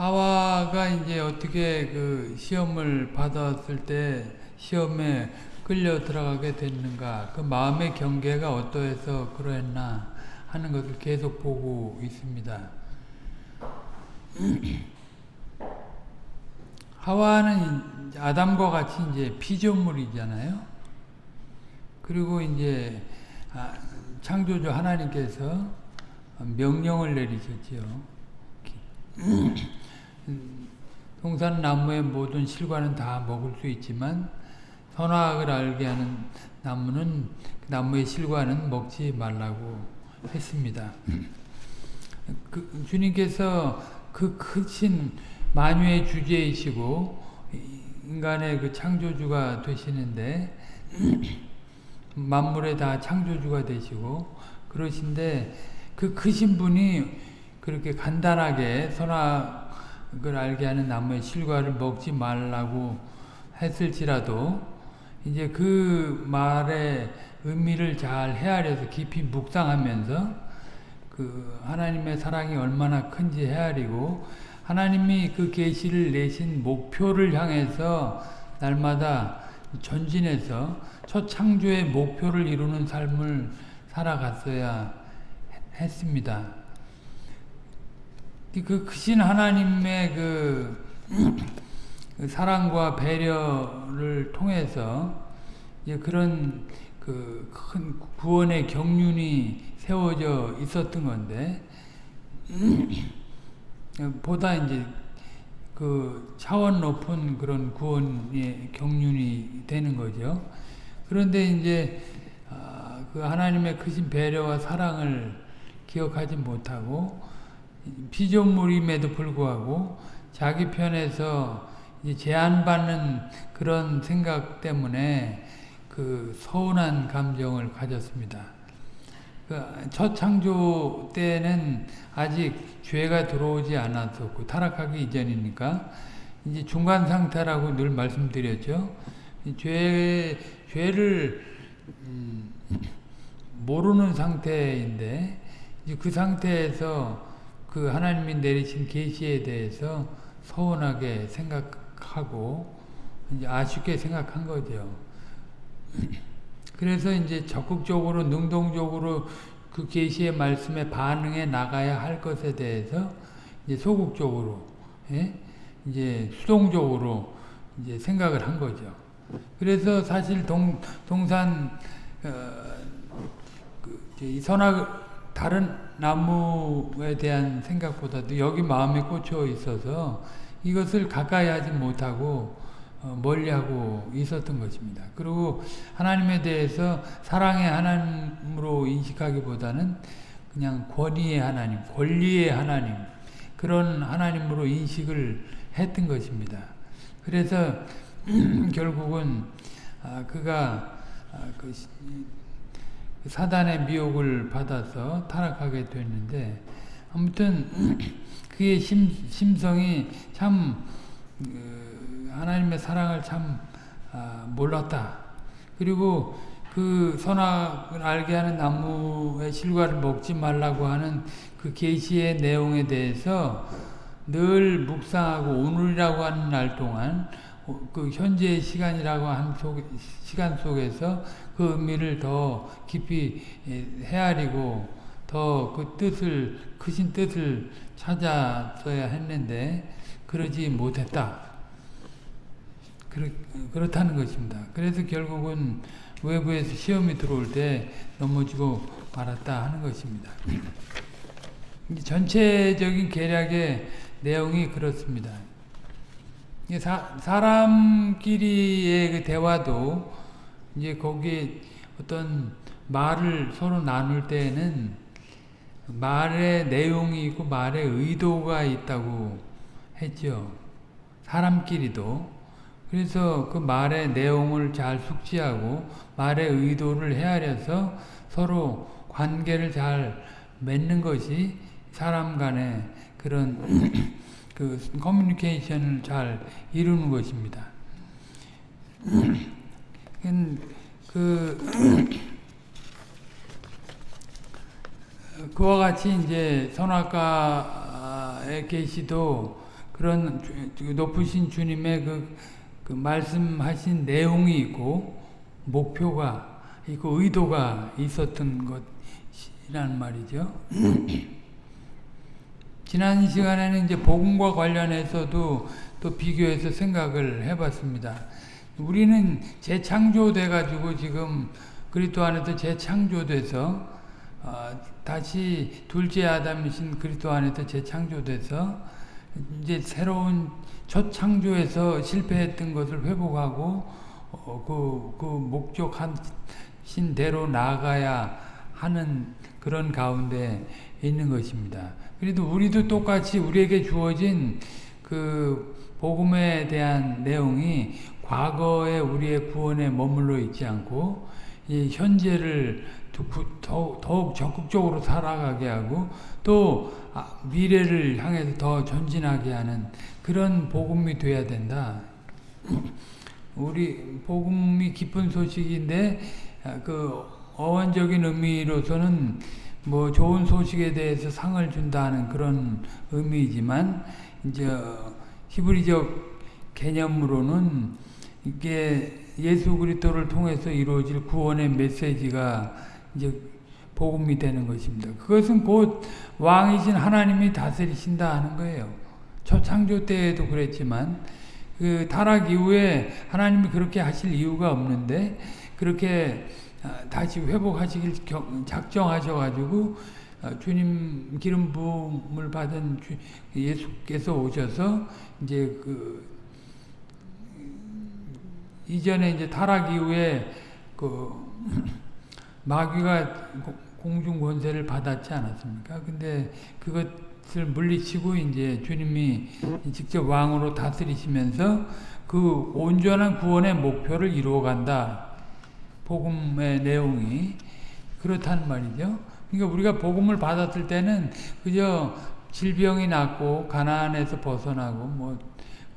하와가 이제 어떻게 그 시험을 받았을 때 시험에 끌려 들어가게 됐는가 그 마음의 경계가 어떠해서 그러했나 하는 것을 계속 보고 있습니다. 하와는 아담과 같이 이제 피조물이잖아요. 그리고 이제 아, 창조주 하나님께서 명령을 내리셨지요. 동산 나무의 모든 실과는 다 먹을 수 있지만 선악을 알게 하는 나무는 그 나무의 실과는 먹지 말라고 했습니다. 그 주님께서 그 크신 만유의 주제이시고 인간의 그 창조주가 되시는데 만물의 다 창조주가 되시고 그러신데 그 크신 분이 그렇게 간단하게 선악을 알게 하는 나무의 실과를 먹지 말라고 했을지라도 이제 그 말의 의미를 잘 헤아려서 깊이 묵상하면서 그 하나님의 사랑이 얼마나 큰지 헤아리고 하나님이 그 계시를 내신 목표를 향해서 날마다 전진해서 첫 창조의 목표를 이루는 삶을 살아갔어야 했습니다. 그 크신 하나님의 그 사랑과 배려를 통해서 그런 그 큰 구원의 경륜이 세워져 있었던 건데 보다 이제 그 차원 높은 그런 구원의 경륜이 되는 거죠. 그런데 이제 그 하나님의 크신 배려와 사랑을 기억하지 못하고 피조물임에도 불구하고 자기 편에서 제한받는 그런 생각 때문에 그 서운한 감정을 가졌습니다. 첫 창조 때는 아직 죄가 들어오지 않았었고 타락하기 이전이니까 이제 중간 상태라고 늘 말씀드렸죠. 죄 죄를 음, 모르는 상태인데 그 상태에서 그 하나님이 내리신 계시에 대해서 서운하게 생각하고 이제 아쉽게 생각한 거죠. 그래서 이제 적극적으로 능동적으로 그 계시의 말씀에 반응해 나가야 할 것에 대해서 이제 소극적으로 예? 이제 수동적으로 이제 생각을 한 거죠. 그래서 사실 동 동산 어, 그 선악 다른 나무에 대한 생각보다도 여기 마음에 꽂혀 있어서 이것을 가까이 하지 못하고 어, 멀리하고 있었던 것입니다. 그리고 하나님에 대해서 사랑의 하나님으로 인식하기보다는 그냥 권위의 하나님, 권리의 하나님 그런 하나님으로 인식을 했던 것입니다. 그래서 결국은 아, 그가 아, 그 사단의 미혹을 받아서 타락하게 됐는데 아무튼 그의 심, 심성이 참 하나님의 사랑을 참 아, 몰랐다. 그리고 그 선악을 알게 하는 나무의 실과를 먹지 말라고 하는 그 계시의 내용에 대해서 늘 묵상하고 오늘이라고 하는 날 동안 그 현재의 시간이라고 하는 속, 시간 속에서 그 의미를 더 깊이 헤아리고 더 그 뜻을 크신 뜻을 찾았어야 했는데 그러지 못했다. 그렇, 그렇다는 것입니다. 그래서 결국은 외부에서 시험이 들어올 때 넘어지고 말았다 하는 것입니다. 전체적인 계략의 내용이 그렇습니다. 사, 사람끼리의 그 대화도 이제 거기에 어떤 말을 서로 나눌 때에는 말의 내용이 있고 말의 의도가 있다고 했죠. 사람끼리도 그래서 그 말의 내용을 잘 숙지하고 말의 의도를 헤아려서 서로 관계를 잘 맺는 것이 사람 간의 그런 그 커뮤니케이션을 잘 이루는 것입니다. 그 그와 같이 이제 선악과의 계시도 그런 주- 높으신 주님의 그, 그 말씀하신 내용이 있고 목표가 있고 의도가 있었던 것이란 말이죠. 지난 시간에는 이제 복음과 관련해서도 또 비교해서 생각을 해봤습니다. 우리는 재창조돼 가지고 지금 그리스도 안에서 재창조돼서 어, 다시 둘째 아담이신 그리스도 안에서 재창조돼서 이제 새로운 첫 창조에서 실패했던 것을 회복하고 어, 그, 그 목적하신 대로 나아가야 하는 그런 가운데 있는 것입니다. 그래도 우리도 똑같이 우리에게 주어진 그 복음에 대한 내용이 과거에 우리의 구원에 머물러 있지 않고 이 현재를 더욱, 적극적으로 살아가게 하고 또 아, 미래를 향해서 더 전진하게 하는 그런 복음이 돼야 된다. 우리 복음이 기쁜 소식인데 아, 그 어원적인 의미로서는 뭐 좋은 소식에 대해서 상을 준다는 그런 의미이지만 이제 히브리적 개념으로는 이게 예수 그리스도를 통해서 이루어질 구원의 메시지가 이제 복음이 되는 것입니다. 그것은 곧 왕이신 하나님이 다스리신다 하는 거예요. 첫 창조 때에도 그랬지만 그 타락 이후에 하나님이 그렇게 하실 이유가 없는데 그렇게 다시 회복하시길 작정하셔가지고 주님 기름 부음을 받은 예수께서 오셔서 이제 그 이전에 이제 타락 이후에 그 마귀가 공중 권세를 받았지 않았습니까? 근데 그것을 물리치고 이제 주님이 직접 왕으로 다스리시면서 그 온전한 구원의 목표를 이루어간다. 복음의 내용이 그렇다는 말이죠. 그러니까 우리가 복음을 받았을 때는 그저 질병이 낫고 가난에서 벗어나고 뭐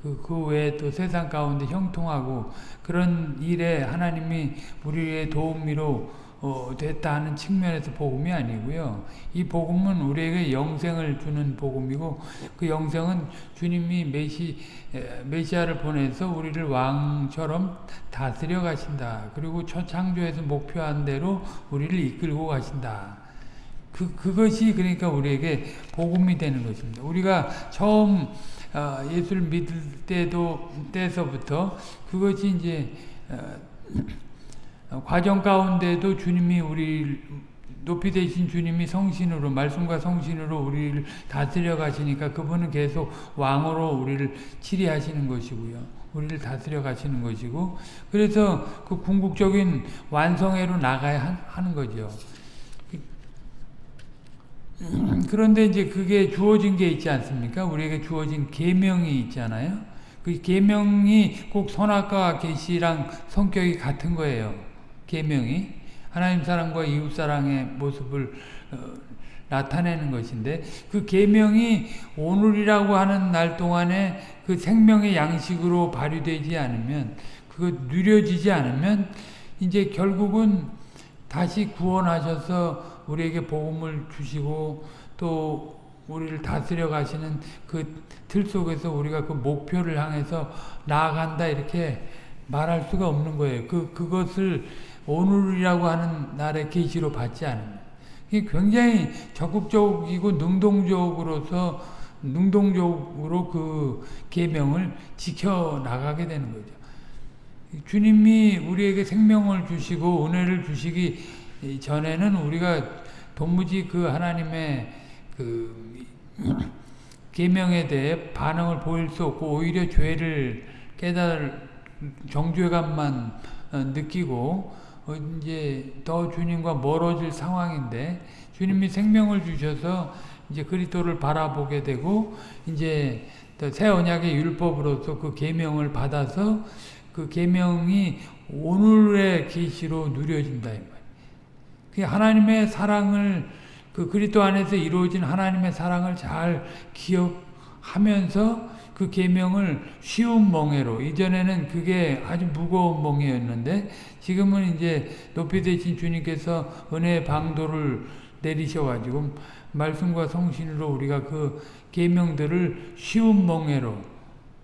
그, 그 외에 또 세상 가운데 형통하고 그런 일에 하나님이 우리의 도움이로 어, 됐다 하는 측면에서 복음이 아니고요. 이 복음은 우리에게 영생을 주는 복음이고 그 영생은 주님이 메시, 메시아를 보내서 우리를 왕처럼 다스려 가신다. 그리고 첫 창조에서 목표한 대로 우리를 이끌고 가신다. 그, 그것이 그러니까 우리에게 복음이 되는 것입니다. 우리가 처음 어, 예수를 믿을 때도 때서부터 그것이 이제 어, 과정 가운데도 주님이 우리 높이 되신 주님이 성신으로 말씀과 성신으로 우리를 다스려 가시니까 그분은 계속 왕으로 우리를 치리하시는 것이고요. 우리를 다스려 가시는 것이고 그래서 그 궁극적인 완성회로 나가야 하는 거죠. 그런데 이제 그게 주어진 게 있지 않습니까? 우리에게 주어진 계명이 있잖아요. 그 계명이 꼭 선악과 계시랑 성격이 같은 거예요. 계명이 하나님 사랑과 이웃 사랑의 모습을 어, 나타내는 것인데 그 계명이 오늘이라고 하는 날 동안에 그 생명의 양식으로 발휘되지 않으면 그거 누려지지 않으면 이제 결국은 다시 구원하셔서 우리에게 복음을 주시고 또 우리를 다스려 가시는 그 틀 속에서 우리가 그 목표를 향해서 나아간다 이렇게 말할 수가 없는 거예요. 그 그것을 오늘이라고 하는 날의 계시로 받지 않으면 굉장히 적극적이고 능동적으로서 능동적으로 그 계명을 지켜 나가게 되는 거죠. 주님이 우리에게 생명을 주시고 은혜를 주시기 전에는 우리가 도무지 그 하나님의 그 계명에 대해 반응을 보일 수 없고 오히려 죄를 깨달 정죄감만 느끼고 이제 더 주님과 멀어질 상황인데 주님이 생명을 주셔서 이제 그리스도를 바라보게 되고 이제 새 언약의 율법으로서 그 계명을 받아서 그 계명이 오늘의 계시로 누려진다 이 말. 그 하나님의 사랑을 그 그리스도 안에서 이루어진 하나님의 사랑을 잘 기억하면서 그 계명을 쉬운 멍해로 이전에는 그게 아주 무거운 멍해였는데 지금은 이제 높이 되신 주님께서 은혜의 방도를 내리셔가지고 말씀과 성신으로 우리가 그 계명들을 쉬운 멍에로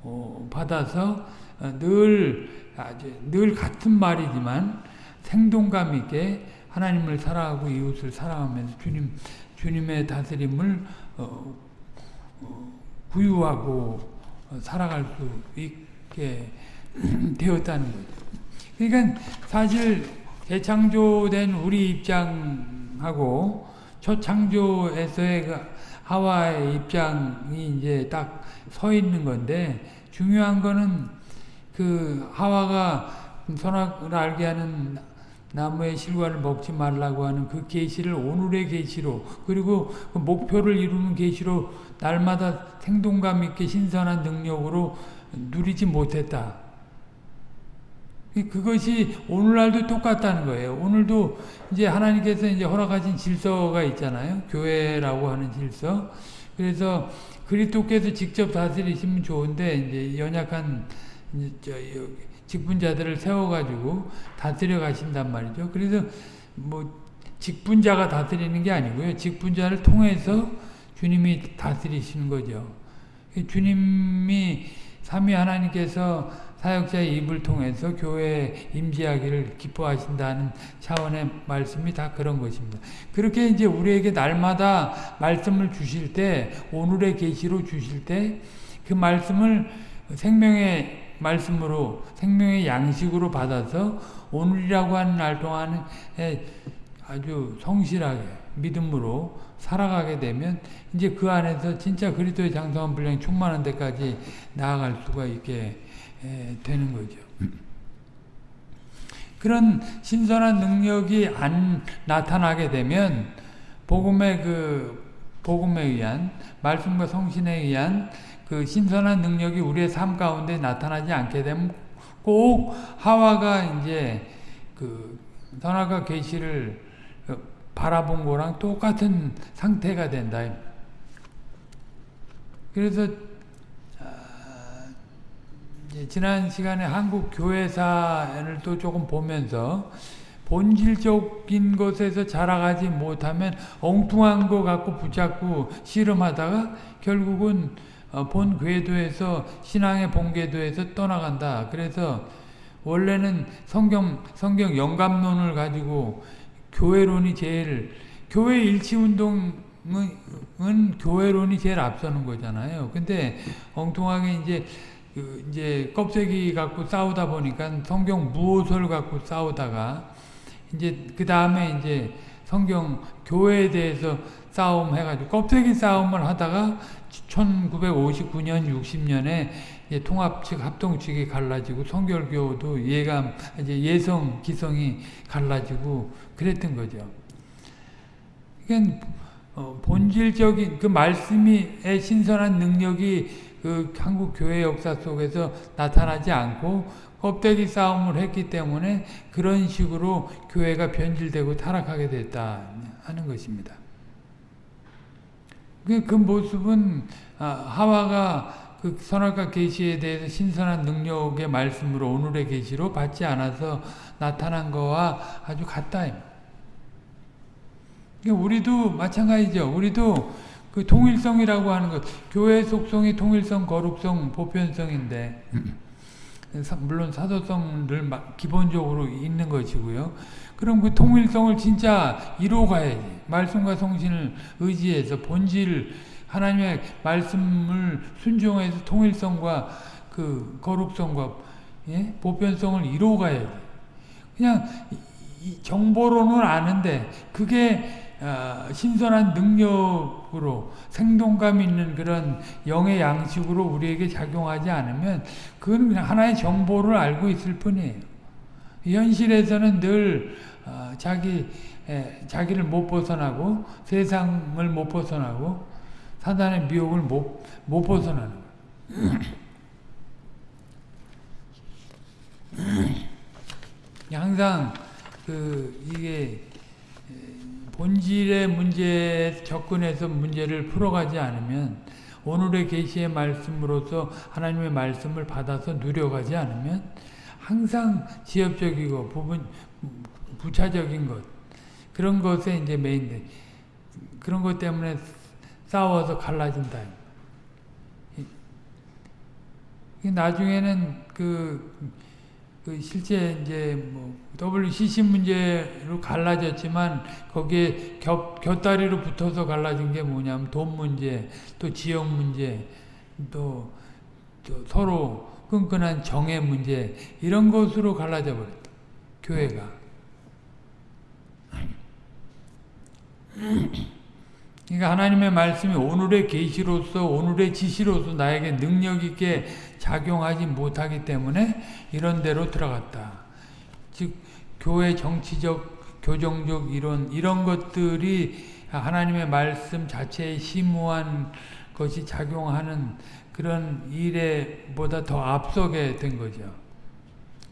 어, 받아서 어, 늘 아주 늘 같은 말이지만 생동감 있게 하나님을 사랑하고 이웃을 사랑하면서 주님 주님의 다스림을 어, 어, 구유하고 살아갈 수 있게 되었다는 거죠. 그러니까 사실 재창조된 우리 입장하고 첫 창조에서의 그 하와의 입장이 이제 딱 서 있는 건데 중요한 거는 그 하와가 선악을 알게 하는 나무의 실과를 먹지 말라고 하는 그 계시를 오늘의 계시로 그리고 그 목표를 이루는 계시로 날마다 생동감 있게 신선한 능력으로 누리지 못했다. 그것이 오늘날도 똑같다는 거예요. 오늘도 이제 하나님께서 이제 허락하신 질서가 있잖아요. 교회라고 하는 질서. 그래서 그리스도께서 직접 다스리시면 좋은데 이제 연약한 직분자들을 세워가지고 다스려 가신단 말이죠. 그래서 뭐 직분자가 다스리는 게 아니고요. 직분자를 통해서 주님이 다스리시는 거죠. 주님이 삼위 하나님께서 사역자의 입을 통해서 교회에 임재하기를 기뻐하신다는 차원의 말씀이 다 그런 것입니다. 그렇게 이제 우리에게 날마다 말씀을 주실 때 오늘의 계시로 주실 때 그 말씀을 생명의 말씀으로 생명의 양식으로 받아서 오늘이라고 하는 날 동안에 아주 성실하게 믿음으로 살아가게 되면 이제 그 안에서 진짜 그리스도의 장성한 분량이 충만한 데까지 나아갈 수가 있게 되는 거죠. 그런 신선한 능력이 안 나타나게 되면 복음의 그 복음에 의한 말씀과 성신에 의한 그 신선한 능력이 우리의 삶 가운데 나타나지 않게 되면 꼭 하와가 이제 그 선악과 계시를 바라본 거랑 똑같은 상태가 된다. 그래서 지난 시간에 한국 교회사를 또 조금 보면서 본질적인 것에서 자라가지 못하면 엉뚱한 거 갖고 붙잡고 씨름하다가 결국은 본 궤도에서 신앙의 본 궤도에서 떠나간다. 그래서 원래는 성경 성경 영감론을 가지고 교회론이 제일 교회 일치 운동은 교회론이 제일 앞서는 거잖아요. 근데 엉뚱하게 이제 그 이제 껍데기 갖고 싸우다 보니까 성경 무엇을 갖고 싸우다가 이제 그 다음에 이제 성경 교회에 대해서 싸움 해가지고 껍데기 싸움을 하다가 1959년 60년에 통합 측 합동 측이 갈라지고 성결교도 예감 이제 예성 기성이 갈라지고 그랬던 거죠. 그러니까 본질적인 그 말씀의 신선한 능력이 그 한국 교회 역사 속에서 나타나지 않고 껍데기 싸움을 했기 때문에 그런 식으로 교회가 변질되고 타락하게 됐다 하는 것입니다. 그, 그 모습은 하와가 그 선악과 계시에 대해서 신선한 능력의 말씀으로 오늘의 계시로 받지 않아서 나타난 거와 아주 같다. 우리도 마찬가지죠. 우리도 그 통일성이라고 하는 것, 교회 속성이 통일성, 거룩성, 보편성인데 물론 사도성들 기본적으로 있는 것이고요. 그럼 그 통일성을 진짜 이루어가야지. 말씀과 성신을 의지해서 본질 하나님의 말씀을 순종해서 통일성과 그 거룩성과 예? 보편성을 이루어가야지. 그냥 정보로는 아는데 그게 어, 신선한 능력으로 생동감 있는 그런 영의 양식으로 우리에게 작용하지 않으면 그건 그냥 하나의 정보를 알고 있을 뿐이에요. 현실에서는 늘 어, 자기 자기를 못 벗어나고 세상을 못 벗어나고 사단의 미혹을 못, 못 벗어나는. 항상 그 이게 본질의 문제에 접근해서 문제를 풀어가지 않으면 오늘의 계시의 말씀으로서 하나님의 말씀을 받아서 누려가지 않으면 항상 지엽적이고 부분 부차적인 것 그런 것에 이제 메인데 그런 것 때문에 싸워서 갈라진다. 나중에는 그, 그 실제 이제 뭐 WCC 문제로 갈라졌지만 거기에 겹, 곁다리로 붙어서 갈라진 게 뭐냐면 돈 문제, 또 지역 문제, 또, 또 서로 끈끈한 정의 문제 이런 것으로 갈라져 버렸다. 교회가. 그러니까 하나님의 말씀이 오늘의 계시로서 오늘의 지시로서 나에게 능력 있게 작용하지 못하기 때문에 이런 데로 들어갔다. 즉 교회 정치적 교정적 이론 이런 것들이 하나님의 말씀 자체에 심오한 것이 작용하는 그런 일에보다 더 앞서게 된 거죠.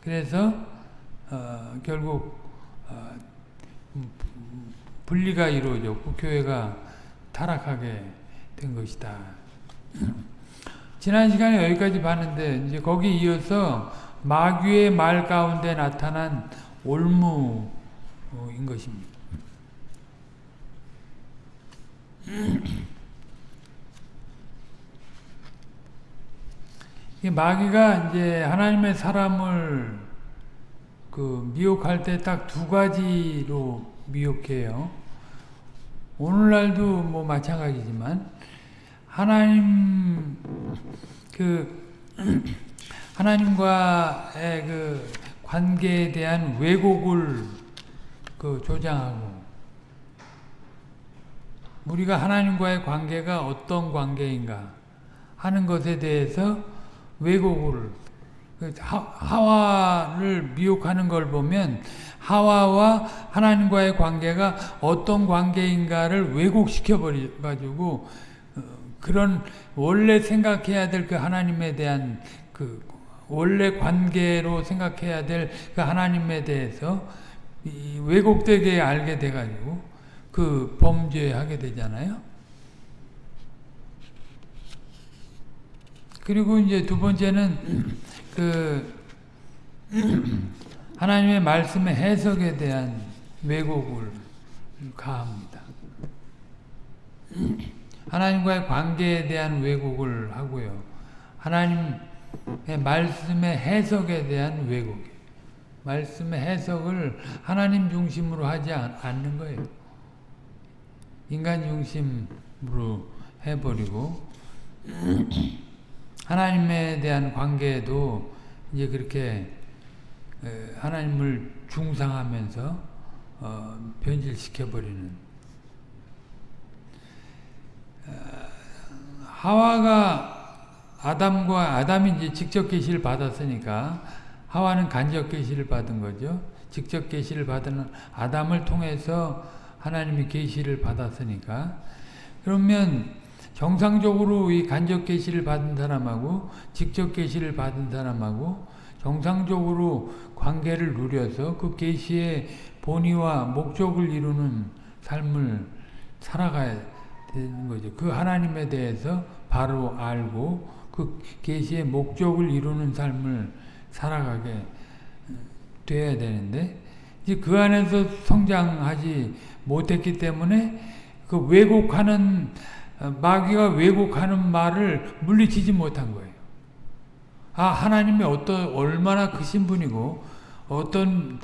그래서 어, 결국 어, 분리가 이루어졌고 교회가 타락하게 된 것이다. 지난 시간에 여기까지 봤는데 이제 거기 이어서 마귀의 말 가운데 나타난 올무인 것입니다. 마귀가 이제 하나님의 사람을 그 미혹할 때 딱 두 가지로 미혹해요. 오늘날도 뭐 마찬가지지만 하나님 그 하나님과의 그 관계에 대한 왜곡을 그 조장하고 우리가 하나님과의 관계가 어떤 관계인가 하는 것에 대해서 왜곡을 그 하와를 미혹하는 걸 보면 하와와 하나님과의 관계가 어떤 관계인가를 왜곡시켜 버려 가지고 어, 그런 원래 생각해야 될 그 하나님에 대한 그 원래 관계로 생각해야 될 그 하나님에 대해서 왜곡되게 알게 돼 가지고 그 범죄하게 되잖아요. 그리고 이제 두 번째는 그 하나님의 말씀의 해석에 대한 왜곡을 가합니다. 하나님과의 관계에 대한 왜곡을 하고요. 하나님의 말씀의 해석에 대한 왜곡. 말씀의 해석을 하나님 중심으로 하지 않는 거예요. 인간 중심으로 해버리고 하나님에 대한 관계도 이제 그렇게 하나님을 중상하면서 어, 변질시켜버리는 어, 하와가 아담과 아담이 이제 직접 계시를 받았으니까 하와는 간접 계시를 받은 거죠. 직접 계시를 받은 아담을 통해서 하나님이 계시를 받았으니까 그러면 정상적으로 이 간접 계시를 받은 사람하고 직접 계시를 받은 사람하고 정상적으로 관계를 누려서 그 계시의 본의와 목적을 이루는 삶을 살아가야 되는 거죠. 그 하나님에 대해서 바로 알고 그 계시의 목적을 이루는 삶을 살아가게 돼야 되는데 이제 그 안에서 성장하지 못했기 때문에 그 왜곡하는 어, 마귀가 왜곡하는 말을 물리치지 못한 거예요. 아 하나님이 어떤 얼마나 크신 분이고 어떤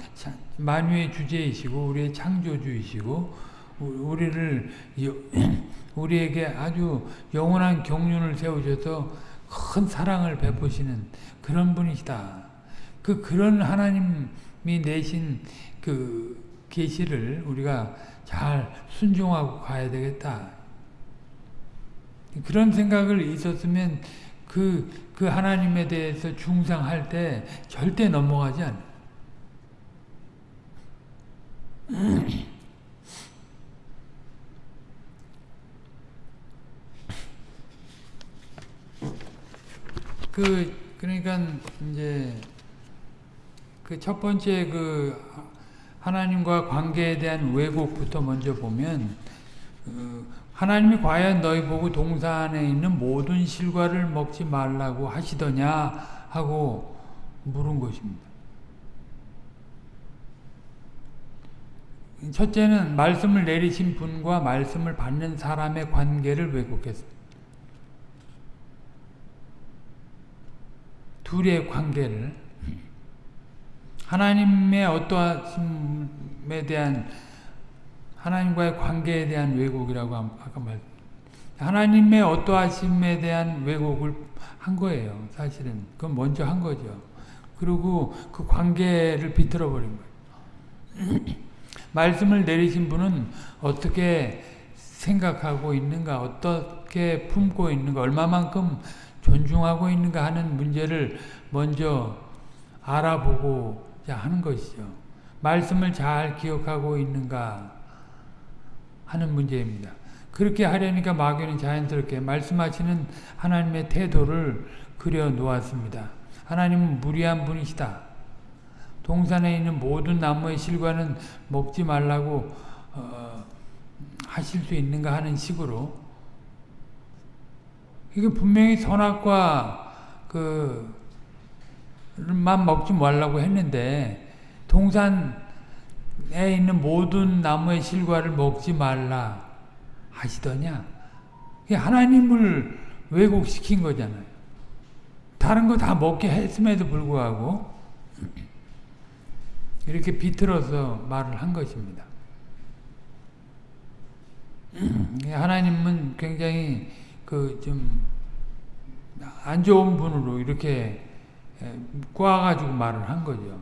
만유의 주제이시고 우리의 창조주이시고 우리를 우리에게 아주 영원한 경륜을 세우셔서 큰 사랑을 베푸시는 그런 분이시다. 그 그런 하나님이 내신 그 계시를 우리가 잘 순종하고 가야 되겠다. 그런 생각을 있었으면 그, 그 하나님에 대해서 중상할 때 절대 넘어가지 않아. 그, 그러니까, 이제, 그 첫 번째 그, 하나님과 관계에 대한 왜곡부터 먼저 보면, 그 하나님이 과연 너희 보고 동산에 있는 모든 실과를 먹지 말라고 하시더냐 하고 물은 것입니다. 첫째는 말씀을 내리신 분과 말씀을 받는 사람의 관계를 왜곡했습니다. 둘의 관계를 하나님의 어떠하심에 대한 하나님과의 관계에 대한 왜곡이라고 아까 말 하나님의 어떠하심에 대한 왜곡을 한 거예요. 사실은 그건 먼저 한 거죠. 그리고 그 관계를 비틀어 버린 거예요. 말씀을 내리신 분은 어떻게 생각하고 있는가, 어떻게 품고 있는가, 얼마만큼 존중하고 있는가 하는 문제를 먼저 알아보고 하는 것이죠. 말씀을 잘 기억하고 있는가 하는 문제입니다. 그렇게 하려니까 마귀는 자연스럽게 말씀하시는 하나님의 태도를 그려 놓았습니다. 하나님은 무리한 분이시다. 동산에 있는 모든 나무의 실과는 먹지 말라고 어, 하실 수 있는가 하는 식으로 이게 분명히 선악과 그만 먹지 말라고 했는데 동산에 있는 모든 나무의 실과를 먹지 말라 하시더냐 하나님을 왜곡시킨 거잖아요. 다른 거 다 먹게 했음에도 불구하고 이렇게 비틀어서 말을 한 것입니다. 하나님은 굉장히 그 좀 안 좋은 분으로 이렇게 꼬아가지고 말을 한 거죠.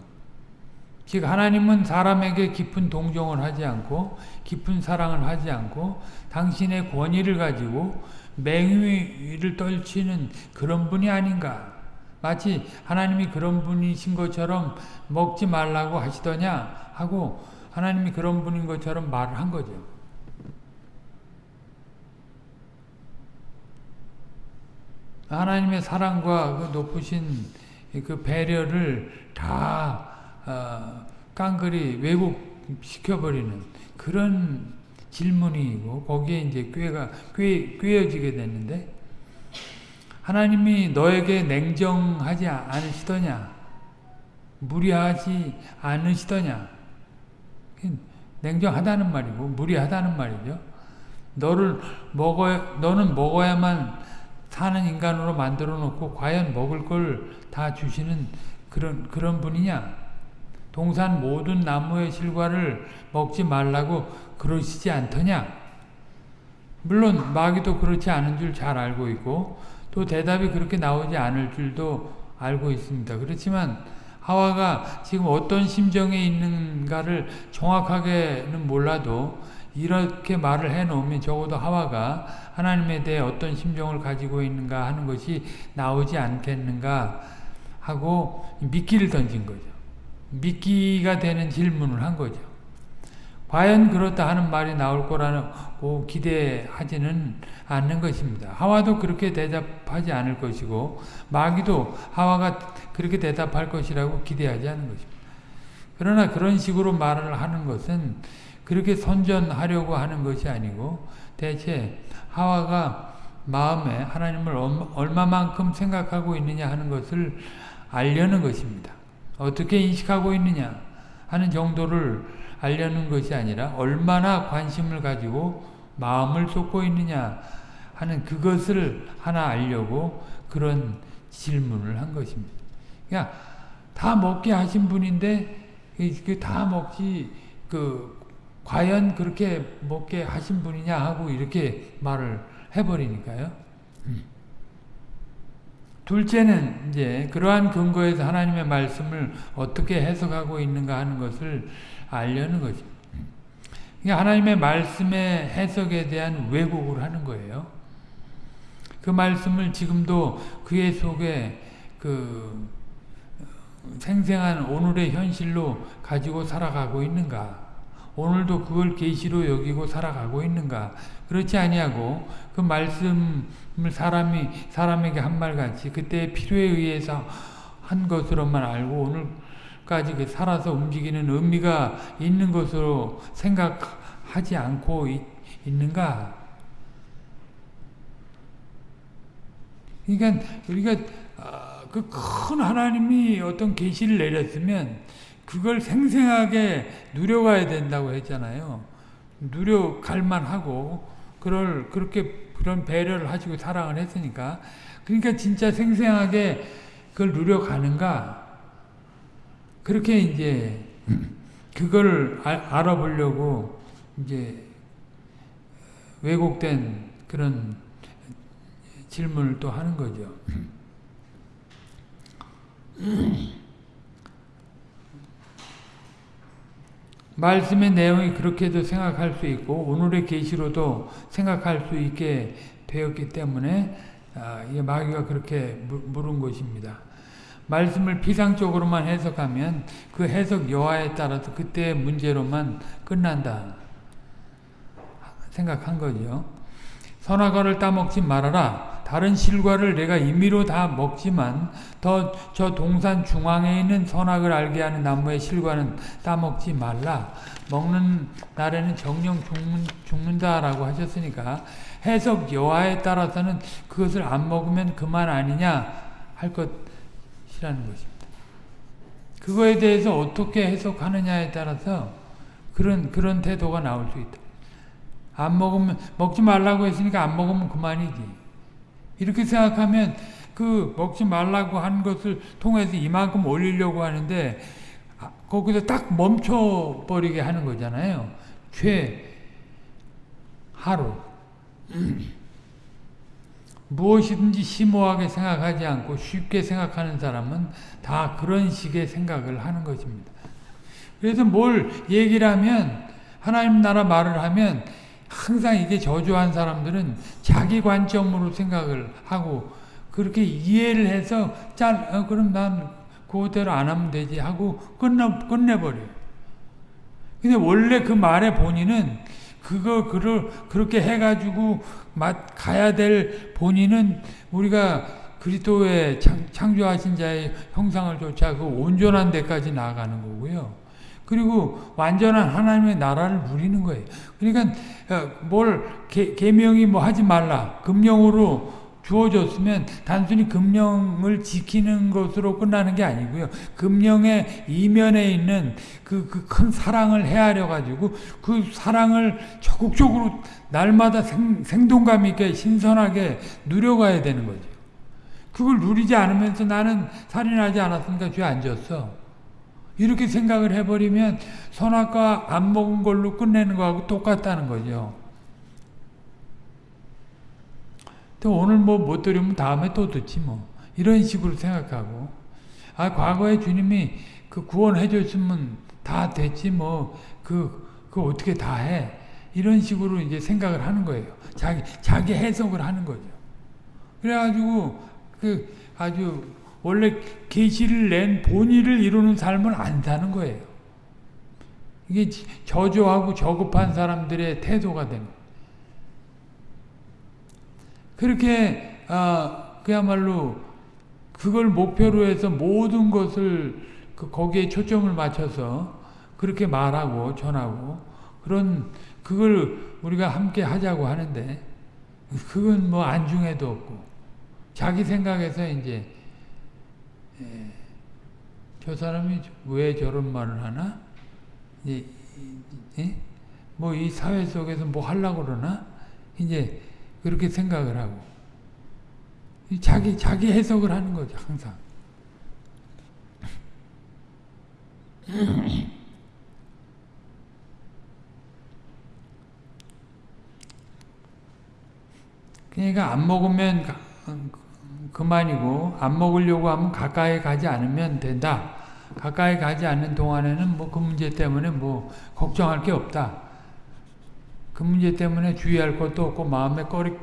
즉 하나님은 사람에게 깊은 동정을 하지 않고 깊은 사랑을 하지 않고 당신의 권위를 가지고 맹위를 떨치는 그런 분이 아닌가. 마치 하나님이 그런 분이신 것처럼 먹지 말라고 하시더냐 하고 하나님이 그런 분인 것처럼 말을 한 거죠. 하나님의 사랑과 그 높으신 그 배려를 다 어, 깡그리 왜곡시켜버리는 그런 질문이고 거기에 이제 꾀가 꾀, 꾀어지게 됐는데 하나님이 너에게 냉정하지 않으시더냐 무리하지 않으시더냐. 냉정하다는 말이고 무리하다는 말이죠. 너를 먹어 너는 먹어야만 사는 인간으로 만들어 놓고 과연 먹을 걸 다 주시는 그런 그런 분이냐 동산 모든 나무의 실과를 먹지 말라고 그러시지 않더냐 물론 마귀도 그렇지 않은 줄 잘 알고 있고 또 대답이 그렇게 나오지 않을 줄도 알고 있습니다. 그렇지만 하와가 지금 어떤 심정에 있는가를 정확하게는 몰라도 이렇게 말을 해놓으면 적어도 하와가 하나님에 대해 어떤 심정을 가지고 있는가 하는 것이 나오지 않겠는가 하고 미끼를 던진 거죠. 미끼가 되는 질문을 한 거죠. 과연 그렇다 하는 말이 나올 거라고 기대하지는 않는 것입니다. 하와도 그렇게 대답하지 않을 것이고 마귀도 하와가 그렇게 대답할 것이라고 기대하지 않는 것입니다. 그러나 그런 식으로 말을 하는 것은 그렇게 선전하려고 하는 것이 아니고 대체 하와가 마음에 하나님을 얼마만큼 생각하고 있느냐 하는 것을 알려는 것입니다. 어떻게 인식하고 있느냐 하는 정도를 알려는 것이 아니라 얼마나 관심을 가지고 마음을 쏟고 있느냐 하는 그것을 하나 알려고 그런 질문을 한 것입니다. 그냥 다 먹게 하신 분인데 다 먹지 그 과연 그렇게 먹게 하신 분이냐 하고 이렇게 말을 해버리니까요. 음. 둘째는 이제 그러한 근거에서 하나님의 말씀을 어떻게 해석하고 있는가 하는 것을 알려는 거죠. 그러니까 하나님의 말씀의 해석에 대한 왜곡을 하는 거예요. 그 말씀을 지금도 그의 속에 그 생생한 오늘의 현실로 가지고 살아가고 있는가? 오늘도 그걸 계시로 여기고 살아가고 있는가? 그렇지 아니하고 그 말씀을 사람이 사람에게 한 말같이 그때 필요에 의해서 한 것으로만 알고 오늘까지 그 살아서 움직이는 의미가 있는 것으로 생각하지 않고 있, 있는가? 그러니까 우리가 아, 그큰 하나님이 어떤 계시를 내렸으면 그걸 생생하게 누려가야 된다고 했잖아요. 누려갈 만하고 그럴 그렇게 그런 배려를 하시고 사랑을 했으니까 그러니까 진짜 생생하게 그걸 누려가는가 그렇게 이제 그걸 알아보려고 이제 왜곡된 그런 질문을 또 하는 거죠. 말씀의 내용이 그렇게도 생각할 수 있고 오늘의 계시로도 생각할 수 있게 되었기 때문에 아, 마귀가 그렇게 물은 것입니다. 말씀을 피상적으로만 해석하면 그 해석 여하에 따라서 그때의 문제로만 끝난다 생각한 거죠. 선악과를 따먹지 말아라. 다른 실과를 내가 임의로 다 먹지만 더 저 동산 중앙에 있는 선악을 알게 하는 나무의 실과는 따먹지 말라. 먹는 날에는 정령 죽는, 다라고 하셨으니까 해석 여하에 따라서는 그것을 안 먹으면 그만 아니냐 할 것이라는 것입니다. 그거에 대해서 어떻게 해석하느냐에 따라서 그런 그런 태도가 나올 수 있다. 안 먹으면 먹지 말라고 했으니까 안 먹으면 그만이지. 이렇게 생각하면 그 먹지 말라고 한 것을 통해서 이만큼 올리려고 하는데 아, 거기서 딱 멈춰버리게 하는 거잖아요. 죄 하루 무엇이든지 심오하게 생각하지 않고 쉽게 생각하는 사람은 다 그런 식의 생각을 하는 것입니다. 그래서 뭘 얘기를 하면 하나님 나라 말을 하면 항상 이게 저주한 사람들은 자기 관점으로 생각을 하고 그렇게 이해를 해서 짠 어, 그럼 난 그대로 안 하면 되지 하고 끝내 끝내버려요. 근데 원래 그 말의 본인은 그거 그를 그렇게 해가지고 맛 가야 될 본인은 우리가 그리스도의 창조하신 자의 형상을 쫓아 그 온전한 데까지 나아가는 거고요. 그리고 완전한 하나님의 나라를 누리는 거예요. 그러니까 어, 뭘 개, 계명이 뭐 하지 말라 금령으로 주어졌으면 단순히 금령을 지키는 것으로 끝나는 게 아니고요. 금령의 이면에 있는 그큰그 사랑을 헤아려 가지고 그 사랑을 적극적으로 날마다 생, 생동감 있게 신선하게 누려가야 되는 거죠. 그걸 누리지 않으면서 나는 살인하지 않았으니까 죄 안 졌어. 이렇게 생각을 해버리면 선악과 안 먹은 걸로 끝내는 거하고 똑같다는 거죠. 또 오늘 뭐 못 들으면 다음에 또 듣지 뭐. 이런 식으로 생각하고 아 과거에 주님이 그 구원해 줬으면 다 됐지 뭐그 그 어떻게 다 해. 이런 식으로 이제 생각을 하는 거예요. 자기 자기 해석을 하는 거죠. 그래 가지고 그 아주 원래 계시를 낸 본의를 이루는 삶을 안 사는 거예요. 이게 저조하고 저급한 사람들의 태도가 됩 그렇게 어, 그야말로 그걸 목표로 해서 모든 것을 그 거기에 초점을 맞춰서 그렇게 말하고 전하고 그런 그걸 우리가 함께 하자고 하는데 그건 뭐 안중에도 없고 자기 생각에서 이제 예. 저 사람이 왜 저런 말을 하나? 예? 뭐이 사회 속에서 뭐 하려고 그러나? 이제 그렇게 생각을 하고 자기 자기 해석을 하는 거죠 항상. 그러니까 안 먹으면 그만이고 안 먹으려고 하면 가까이 가지 않으면 된다. 가까이 가지 않는 동안에는 뭐 그 문제 때문에 뭐 걱정할 게 없다. 그 문제 때문에 주의할 것도 없고 마음에 꺼리,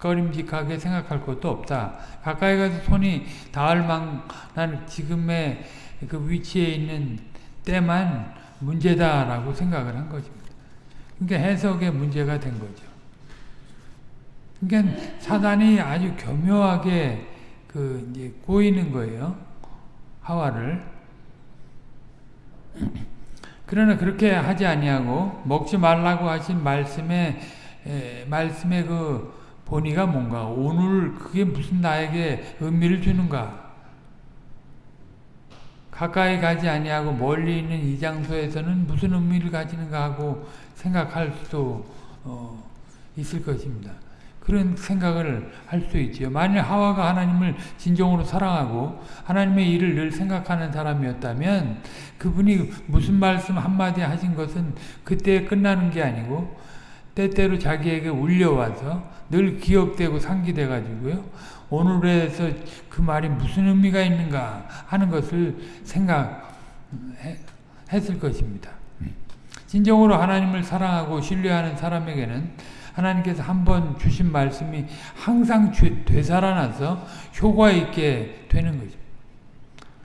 꺼림직하게 생각할 것도 없다. 가까이 가서 손이 닿을 만한 지금의 그 위치에 있는 때만 문제다라고 생각을 한 것입니다. 그러니까 해석의 문제가 된 거죠. 그러니까 사단이 아주 교묘하게 그 이제 꼬이는 거예요. 하와를. 그러나 그렇게 하지 아니하고 먹지 말라고 하신 말씀에 에, 말씀의 그 본의가 뭔가 오늘 그게 무슨 나에게 의미를 주는가 가까이 가지 아니하고 멀리 있는 이 장소에서는 무슨 의미를 가지는가 하고 생각할 수도 어, 있을 것입니다. 그런 생각을 할 수 있지요. 만일 하와가 하나님을 진정으로 사랑하고 하나님의 일을 늘 생각하는 사람이었다면 그분이 무슨 말씀 한마디 하신 것은 그때 끝나는 게 아니고 때때로 자기에게 울려와서 늘 기억되고 상기돼 가지고요. 오늘에서 그 말이 무슨 의미가 있는가 하는 것을 생각했을 것입니다. 진정으로 하나님을 사랑하고 신뢰하는 사람에게는 하나님께서 한 번 주신 말씀이 항상 되살아나서 효과 있게 되는 거죠.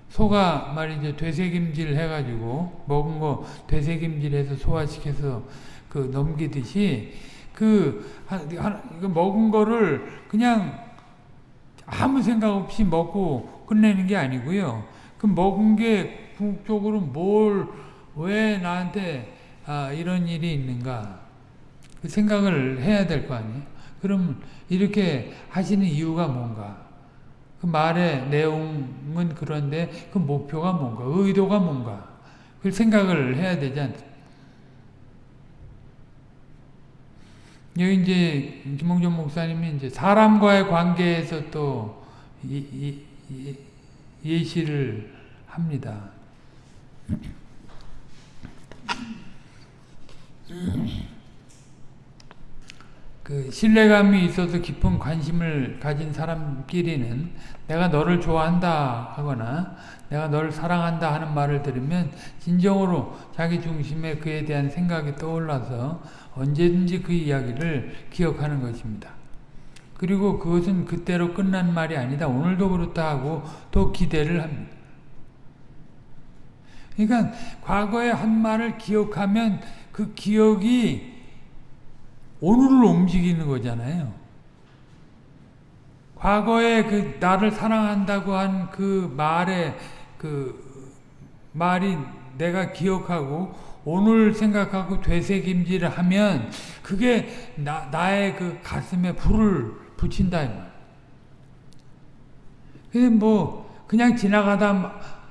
소가 말이죠 되새김질 해가지고 먹은 거 되새김질해서 소화시켜서 그 넘기듯이 그 먹은 거를 그냥 아무 생각 없이 먹고 끝내는 게 아니고요. 그 먹은 게 궁극적으로 뭘 왜 나한테 아, 이런 일이 있는가 그 생각을 해야 될 거 아니에요. 그럼 이렇게 하시는 이유가 뭔가? 그 말의 내용은 그런데 그 목표가 뭔가? 의도가 뭔가? 그 생각을 해야 되지 않습니까? 여기 이제 김홍준 목사님이 이제 사람과의 관계에서 또 이, 이, 이, 예시를 합니다. 그 신뢰감이 있어서 깊은 관심을 가진 사람끼리는 내가 너를 좋아한다 하거나 내가 너를 사랑한다 하는 말을 들으면 진정으로 자기 중심에 그에 대한 생각이 떠올라서 언제든지 그 이야기를 기억하는 것입니다. 그리고 그것은 그때로 끝난 말이 아니다. 오늘도 그렇다 하고 또 기대를 합니다. 그러니까 과거의 한 말을 기억하면 그 기억이 오늘을 움직이는 거잖아요. 과거에 그 나를 사랑한다고 한 그 말에 그 말이 내가 기억하고 오늘 생각하고 되새김질을 하면 그게 나, 나의 그 가슴에 불을 붙인다. 근데 뭐 그냥 지나가다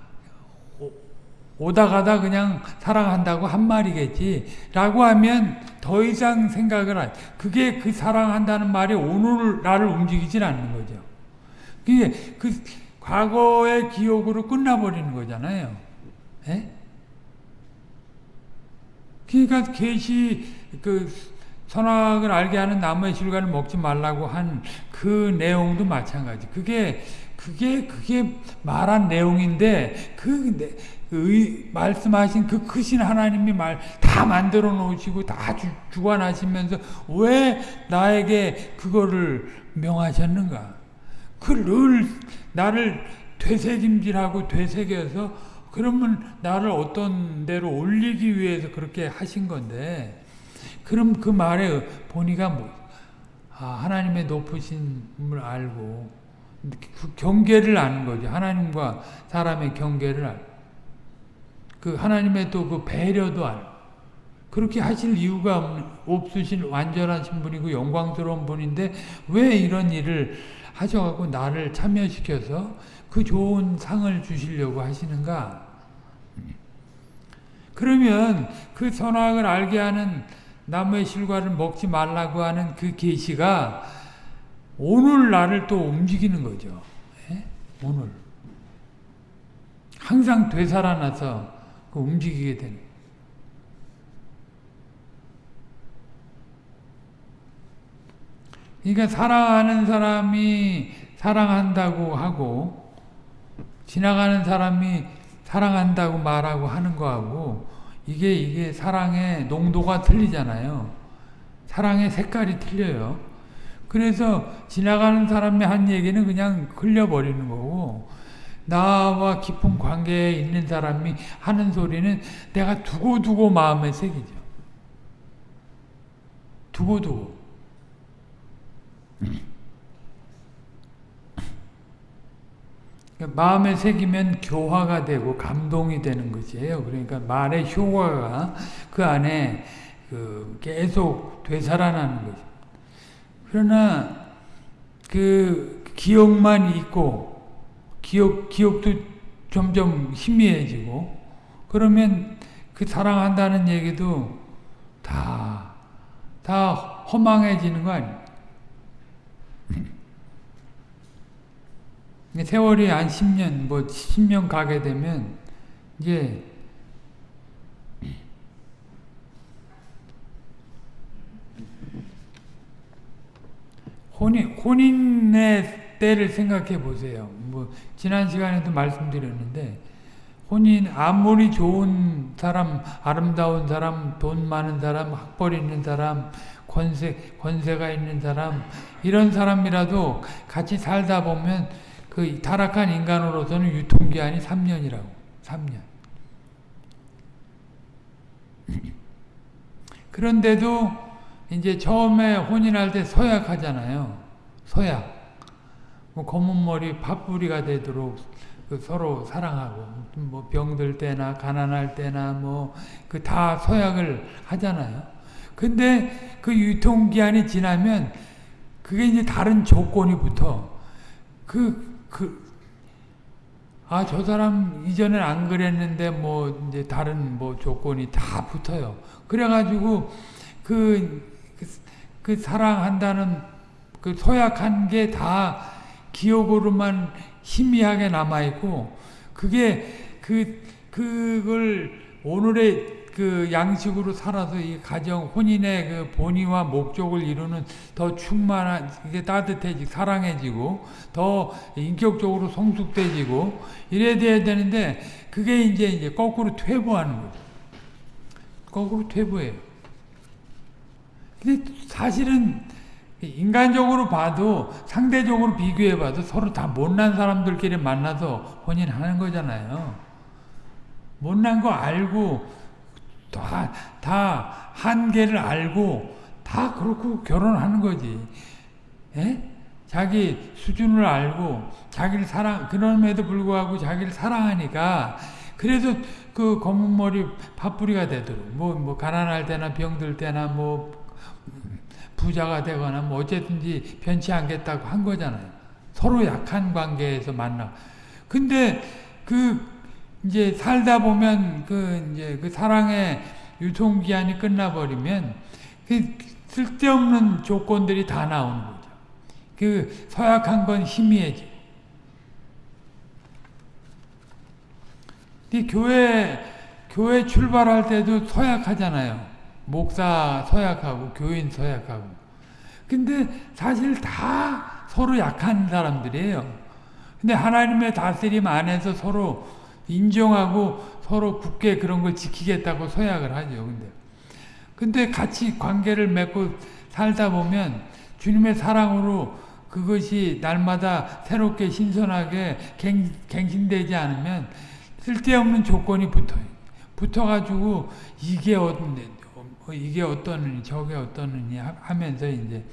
오다 가다 그냥 사랑한다고 한 말이겠지 라고 하면 더 이상 생각을 안 그게 그 사랑한다는 말이 오늘 나를 움직이질 않는 거죠. 그게 그 과거의 기억으로 끝나버리는 거잖아요. 에? 예? 그러니까 계시 그 선악을 알게 하는 나무의 실과를 먹지 말라고 한 그 내용도 마찬가지. 그게 그게 그게 말한 내용인데 그 의, 말씀하신 그 크신 하나님이 말 다 만들어 놓으시고 다 주, 주관하시면서 왜 나에게 그거를 명하셨는가? 그늘 나를 되새김질하고 되새겨서 그러면 나를 어떤 데로 올리기 위해서 그렇게 하신 건데 그럼 그 말의 본의가 뭐 아, 하나님의 높으심을 알고 그 경계를 아는 거죠. 하나님과 사람의 경계를 알고 그 하나님의 또 그 배려도 알 그렇게 하실 이유가 없으신 완전하신 분이고 영광스러운 분인데 왜 이런 일을 하셔갖고 나를 참여시켜서 그 좋은 상을 주시려고 하시는가? 그러면 그 선악을 알게 하는 나무의 실과를 먹지 말라고 하는 그 계시가 오늘 나를 또 움직이는 거죠. 예? 오늘. 항상 되살아나서 그 움직이게 되는 그러니까 사랑하는 사람이 사랑한다고 하고 지나가는 사람이 사랑한다고 말하고 하는 거하고 이게 이게 사랑의 농도가 틀리잖아요. 사랑의 색깔이 틀려요. 그래서 지나가는 사람의 한 얘기는 그냥 흘려버리는 거고 나와 깊은 관계에 있는 사람이 하는 소리는 내가 두고두고 마음에 새기죠. 두고두고. 그러니까 마음에 새기면 교화가 되고 감동이 되는 것이에요. 그러니까 말의 효과가 그 안에 그 계속 되살아나는 거죠. 그러나 그 기억만 있고 기억, 기억도 점점 희미해지고 그러면 그 사랑한다는 얘기도 다, 다 허망해지는 거 아니에요. 세월이 한 10년, 뭐 10년 가게 되면 이제 혼인, 혼인의 때를 생각해 보세요. 뭐, 지난 시간에도 말씀드렸는데, 혼인, 아무리 좋은 사람, 아름다운 사람, 돈 많은 사람, 학벌 있는 사람, 권세, 권세가 있는 사람, 이런 사람이라도 같이 살다 보면 그 타락한 인간으로서는 유통기한이 3년이라고. 3년. 그런데도 이제 처음에 혼인할 때 서약하잖아요. 서약. 뭐 검은 머리 팥뿌리가 되도록 그 서로 사랑하고 뭐 병들 때나 가난할 때나 뭐 그 다 서약을 하잖아요. 근데 그 유통기한이 지나면 그게 이제 다른 조건이 붙어. 그, 그, 아, 저 사람 이전엔 안 그랬는데 뭐 이제 다른 뭐 조건이 다 붙어요. 그래가지고 그, 그, 그 사랑한다는 그 소약한 게 다 기억으로만 희미하게 남아있고 그게 그, 그걸 오늘의 그 양식으로 살아서 이 가정 혼인의 그 본의와 목적을 이루는 더 충만한 이게 따뜻해지고 사랑해지고 더 인격적으로 성숙돼지고 이래야 되는데 그게 이제 이제 거꾸로 퇴보하는 거죠. 거꾸로 퇴보해요. 근데 사실은 인간적으로 봐도 상대적으로 비교해 봐도 서로 다 못난 사람들끼리 만나서 혼인하는 거잖아요. 못난 거 알고 다, 다 한계를 알고 다 그렇고 결혼하는 거지. 예? 자기 수준을 알고 자기를 사랑 그럼에도 불구하고 자기를 사랑하니까 그래도 그 검은 머리 파뿌리가 되도록 뭐, 뭐 가난할 때나 병들 때나 뭐 부자가 되거나 뭐 어쨌든지 변치 않겠다고 한 거잖아요. 서로 약한 관계에서 만나. 근데 그 이제 살다 보면 그 이제 그 사랑의 유통기한이 끝나버리면 그 쓸데없는 조건들이 다 나오는 거죠. 그 서약한 건 희미해지. 교회 교회 출발할 때도 서약하잖아요. 목사 서약하고 교인 서약하고. 근데 사실 다 서로 약한 사람들이에요. 근데 하나님의 다스림 안에서 서로 인정하고 서로 굳게 그런 걸 지키겠다고 서약을 하죠. 근데 근데 같이 관계를 맺고 살다 보면 주님의 사랑으로 그것이 날마다 새롭게 신선하게 갱, 갱신되지 않으면 쓸데없는 조건이 붙어요. 붙어가지고 이게 어떤데 이게 어떠느니 저게 어떠느니 하면서 이제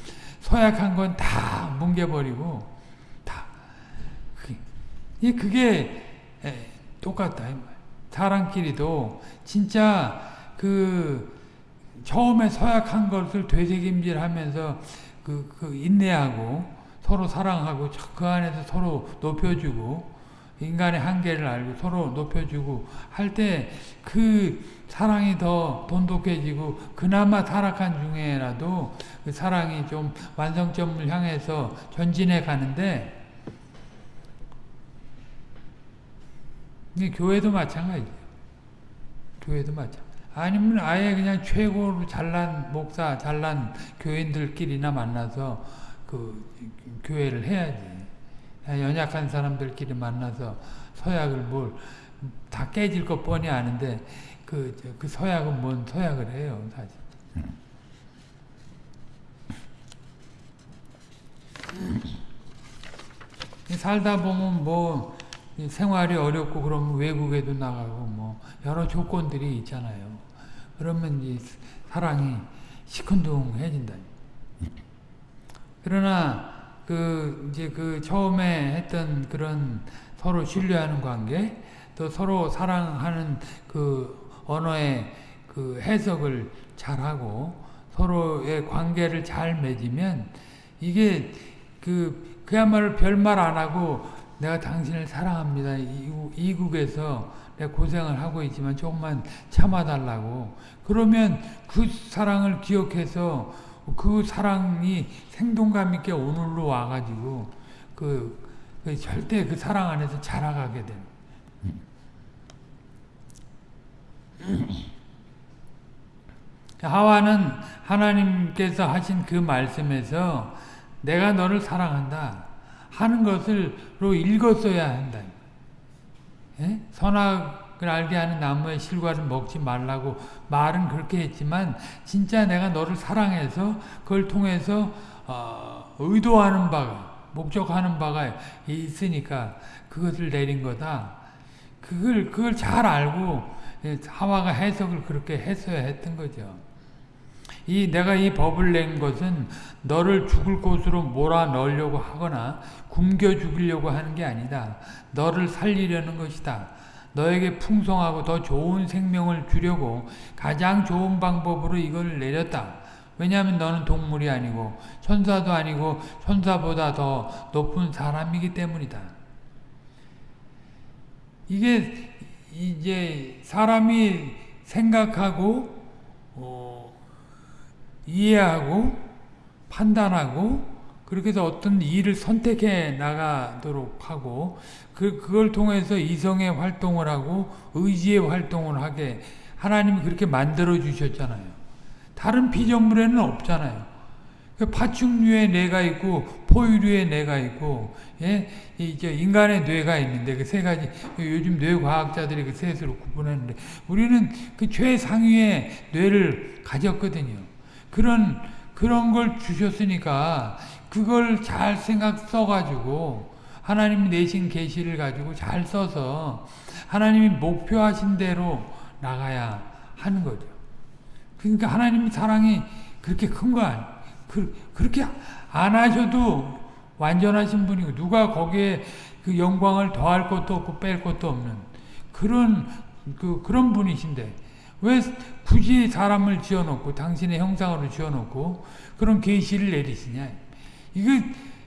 서약한 건 다 뭉개버리고 다 그게 똑같다. 사람끼리도 진짜 그 처음에 서약한 것을 되새김질하면서 그, 그 인내하고 서로 사랑하고 그 안에서 서로 높여주고 인간의 한계를 알고 서로 높여주고 할 때 그 사랑이 더 돈독해지고 그나마 타락한 중에라도 그 사랑이 좀 완성점을 향해서 전진해 가는데 교회도 마찬가지예요. 교회도 마찬가지. 아니면 아예 그냥 최고로 잘난 목사, 잘난 교인들끼리나 만나서 그 교회를 해야지. 연약한 사람들끼리 만나서 서약을 뭘 다 깨질 것 뻔히 아는데 그, 그 서약은 뭔 서약을 해요, 사실. 살다 보면 뭐 생활이 어렵고 그러면 외국에도 나가고 뭐 여러 조건들이 있잖아요. 그러면 이제 사랑이 시큰둥해진다. 그러나 그 이제 그 처음에 했던 그런 서로 신뢰하는 관계, 또 서로 사랑하는 그 언어의 그 해석을 잘하고 서로의 관계를 잘 맺으면 이게 그 그야말로 별말 안 하고 내가 당신을 사랑합니다. 이국- 이국에서 내가 고생을 하고 있지만 조금만 참아달라고. 그러면 그 사랑을 기억해서 그 사랑이 생동감 있게 오늘로 와가지고 그, 그 절대 그 사랑 안에서 자라가게 되는. 하와는 하나님께서 하신 그 말씀에서 내가 너를 사랑한다 하는 것을로 읽었어야 한다. 예? 선악 을 알게 하는 나무의 실과를 먹지 말라고 말은 그렇게 했지만 진짜 내가 너를 사랑해서 그걸 통해서 어, 의도하는 바가 목적하는 바가 있으니까 그것을 내린 거다. 그걸 그걸 잘 알고 예, 하와가 해석을 그렇게 했어야 했던 거죠. 이 내가 이 법을 낸 것은 너를 죽을 곳으로 몰아 넣으려고 하거나 굶겨 죽이려고 하는 게 아니다. 너를 살리려는 것이다. 너에게 풍성하고 더 좋은 생명을 주려고 가장 좋은 방법으로 이걸 내렸다. 왜냐하면 너는 동물이 아니고 천사도 아니고 천사보다 더 높은 사람이기 때문이다. 이게 이제 사람이 생각하고 어, 이해하고 판단하고 그렇게 해서 어떤 일을 선택해 나가도록 하고 그, 그걸 통해서 이성의 활동을 하고 의지의 활동을 하게 하나님이 그렇게 만들어 주셨잖아요. 다른 피조물에는 없잖아요. 그 파충류의 뇌가 있고 포유류의 뇌가 있고 예? 이제 인간의 뇌가 있는데 그 세 가지 요즘 뇌 과학자들이 그 셋으로 구분했는데 우리는 그 최상위의 뇌를 가졌거든요. 그런 그런 걸 주셨으니까 그걸 잘 생각 써가지고 하나님이 내신 계시를 가지고 잘 써서 하나님이 목표하신 대로 나가야 하는 거죠. 그러니까 하나님 사랑이 그렇게 큰 거 아니 그, 그렇게 안 하셔도 완전하신 분이고 누가 거기에 그 영광을 더할 것도 없고 뺄 것도 없는 그런 그 그런 분이신데 왜 굳이 사람을 지어놓고 당신의 형상으로 지어놓고 그런 계시를 내리시냐 이거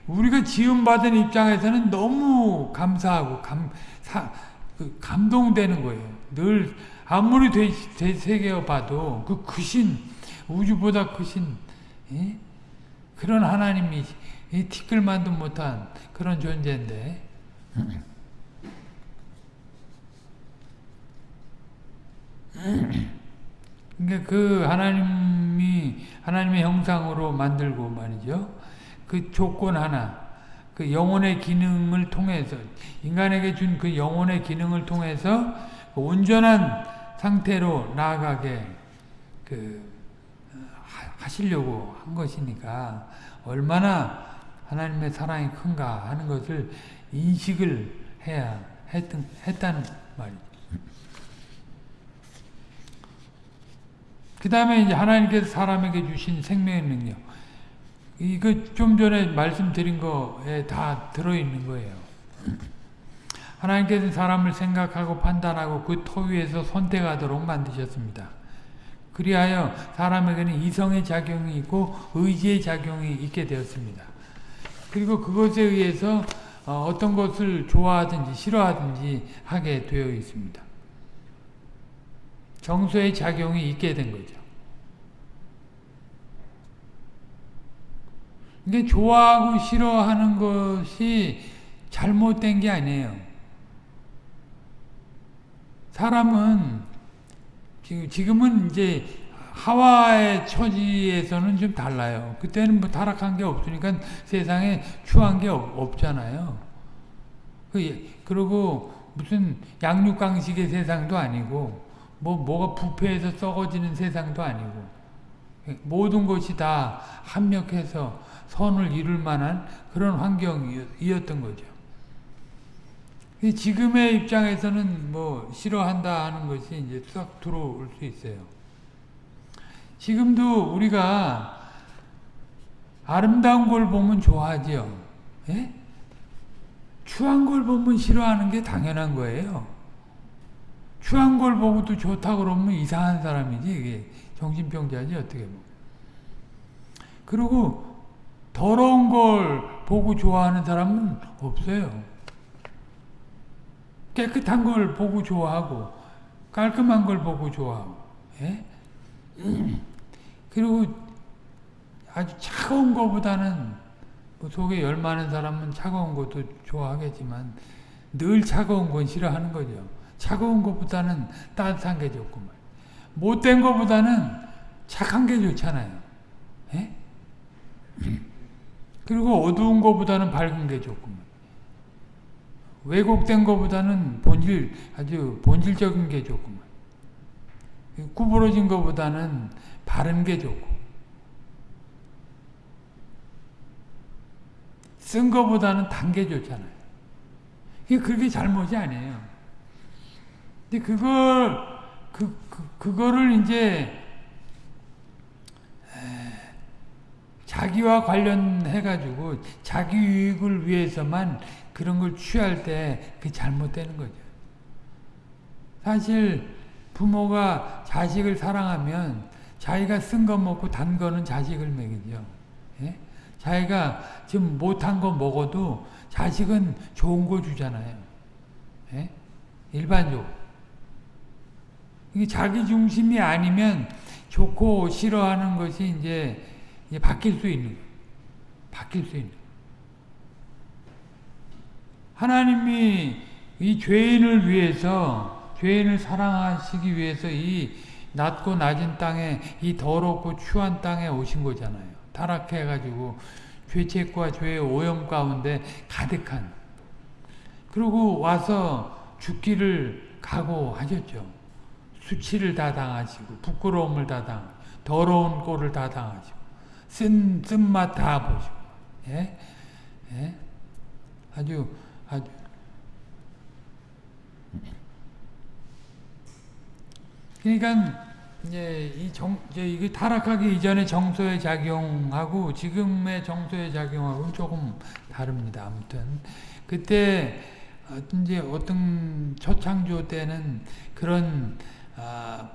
우리가 지음받은 입장에서는 너무 감사하고 감, 사, 그 감동되는 거예요. 늘 아무리 되새겨 봐도 그 크신 우주보다 크신 예? 그런 하나님이 티끌만도 못한 그런 존재인데 그러니까 그 하나님이 하나님의 형상으로 만들고 말이죠. 그 조건 하나, 그 영혼의 기능을 통해서 인간에게 준 그 영혼의 기능을 통해서 그 온전한 상태로 나아가게 그 하시려고 한 것이니까 얼마나 하나님의 사랑이 큰가 하는 것을 인식을 해야 했던, 했다는 말이죠. 그 다음에 이제 하나님께서 사람에게 주신 생명의 능력. 이거 좀 전에 말씀드린 거에 다 들어있는 거예요. 하나님께서 사람을 생각하고 판단하고 그 토 위에서 선택하도록 만드셨습니다. 그리하여 사람에게는 이성의 작용이 있고 의지의 작용이 있게 되었습니다. 그리고 그것에 의해서 어떤 것을 좋아하든지 싫어하든지 하게 되어 있습니다. 정서의 작용이 있게 된 거죠. 근데 좋아하고 싫어하는 것이 잘못된 게 아니에요. 사람은 지금은 이제 하와의 처지에서는 좀 달라요. 그때는 뭐 타락한 게 없으니까 세상에 추한 게 없, 잖아요 그, 그리고 무슨 양육강식의 세상도 아니고 뭐 뭐가 부패해서 썩어지는 세상도 아니고 모든 것이 다 합력해서 선을 이룰 만한 그런 환경이었던 거죠. 지금의 입장에서는 뭐 싫어한다 하는 것이 이제 싹 들어올 수 있어요. 지금도 우리가 아름다운 걸 보면 좋아하죠. 예? 추한 걸 보면 싫어하는 게 당연한 거예요. 추한 걸 보고도 좋다 그러면 이상한 사람이지 정신병자지 어떻게 보면. 그리고 더러운 걸 보고 좋아하는 사람은 없어요. 깨끗한 걸 보고 좋아하고 깔끔한 걸 보고 좋아하고 예? 그리고 아주 차가운 것보다는 뭐 속에 열 많은 사람은 차가운 것도 좋아하겠지만 늘 차가운 건 싫어하는 거죠. 차가운 것보다는 따뜻한 게 좋고 못된 것보다는 착한 게 좋잖아요. 예? 그리고 어두운 것보다는 밝은 게 좋고 왜곡된 것보다는 본질 아주 본질적인 게 좋고 구부러진 것보다는 바른 게 좋고 쓴 것보다는 단 게 좋잖아요. 그게 잘못이 아니에요. 근데 그걸 그, 그 그거를 이제 자기와 관련해 가지고 자기 유익을 위해서만 그런 걸 취할 때그 잘못되는 거죠. 사실 부모가 자식을 사랑하면 자기가 쓴 거 먹고 단 거는 자식을 먹이죠. 예? 자기가 지금 못한 거 먹어도 자식은 좋은 거 주잖아요. 예? 일반적으로. 이게 자기 중심이 아니면 좋고 싫어하는 것이 이제, 이제 바뀔 수 있는 바뀔 수 있는 하나님이 이 죄인을 위해서 죄인을 사랑하시기 위해서 이 낮고 낮은 땅에 이 더럽고 추한 땅에 오신 거잖아요. 타락해가지고 죄책과 죄의 오염 가운데 가득한 그리고 와서 죽기를 각오하셨죠. 수치를 다 당하시고 부끄러움을 다 당, 더러운 꼴을 다 당하시고 쓴 쓴맛 다 보시고, 예, 예, 아주 아주. 그러니까 이제 이 정, 이제 이게 타락하기 이전의 정서의 작용하고 지금의 정서의 작용하고는 조금 다릅니다. 아무튼. 그때 이제 어떤 초창조 때는 그런 아,